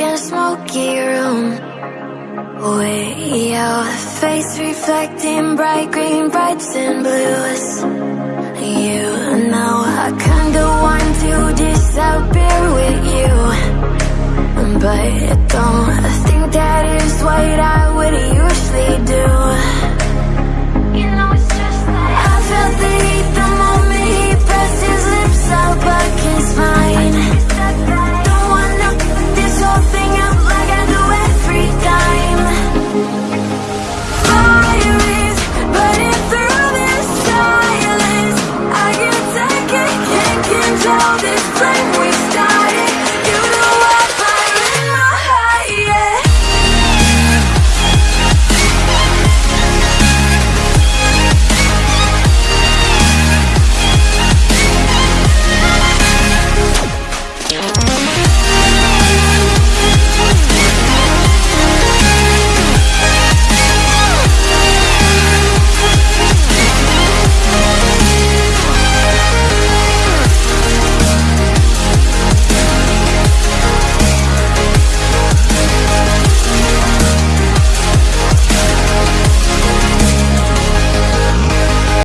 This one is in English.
empty room. With your face reflecting bright green, brights and blues. You know I kinda want to disappear with you. But don't think that is what I